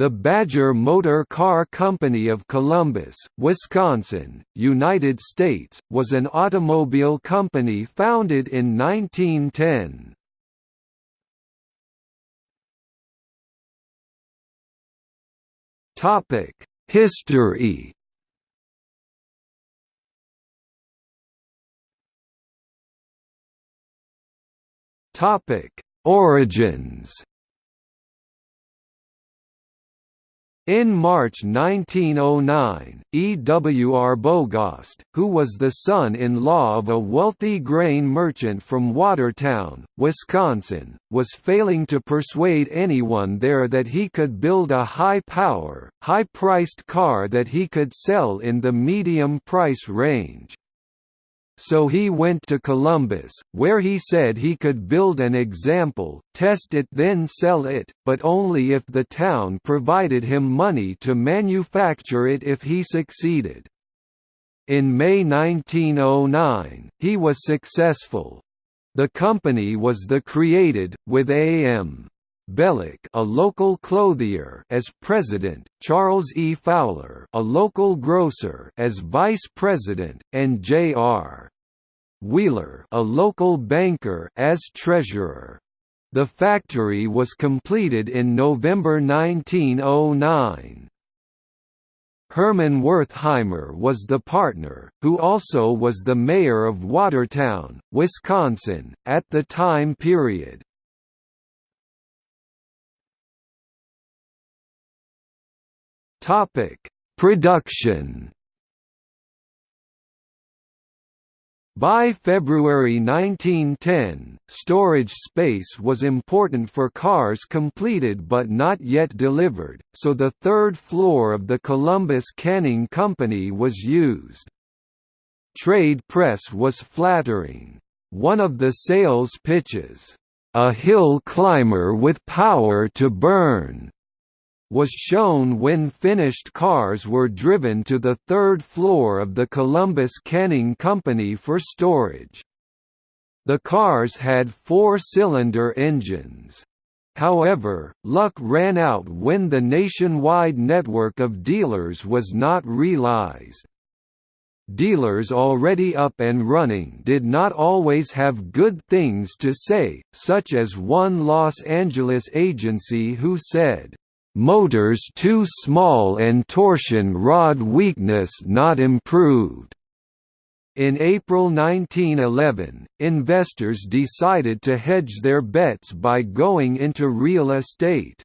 The Badger Motor Car Company of Columbus, Wisconsin, United States, was an automobile company founded in 1910. History Topic Origins In March 1909, E. W. Arbogast, who was the son-in-law of a wealthy grain merchant from Watertown, Wisconsin, was failing to persuade anyone there that he could build a high-power, high-priced car that he could sell in the medium price range so he went to Columbus, where he said he could build an example, test it then sell it, but only if the town provided him money to manufacture it if he succeeded. In May 1909, he was successful. The company was the created, with A.M. Belloc, a local clothier, as president, Charles E. Fowler, a local grocer, as vice president, and J.R. Wheeler, a local banker, as treasurer. The factory was completed in November 1909. Herman Wertheimer was the partner, who also was the mayor of Watertown, Wisconsin, at the time period. Topic: Production. By February 1910, storage space was important for cars completed but not yet delivered, so the third floor of the Columbus Canning Company was used. Trade press was flattering. One of the sales pitches, "...a hill climber with power to burn," was shown when finished cars were driven to the third floor of the Columbus Canning Company for storage. The cars had four-cylinder engines. However, luck ran out when the nationwide network of dealers was not realized. Dealers already up and running did not always have good things to say, such as one Los Angeles agency who said, Motors too small and torsion rod weakness not improved. In April 1911, investors decided to hedge their bets by going into real estate.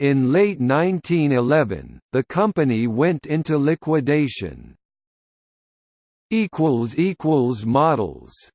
In late 1911, the company went into liquidation. Models